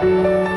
Música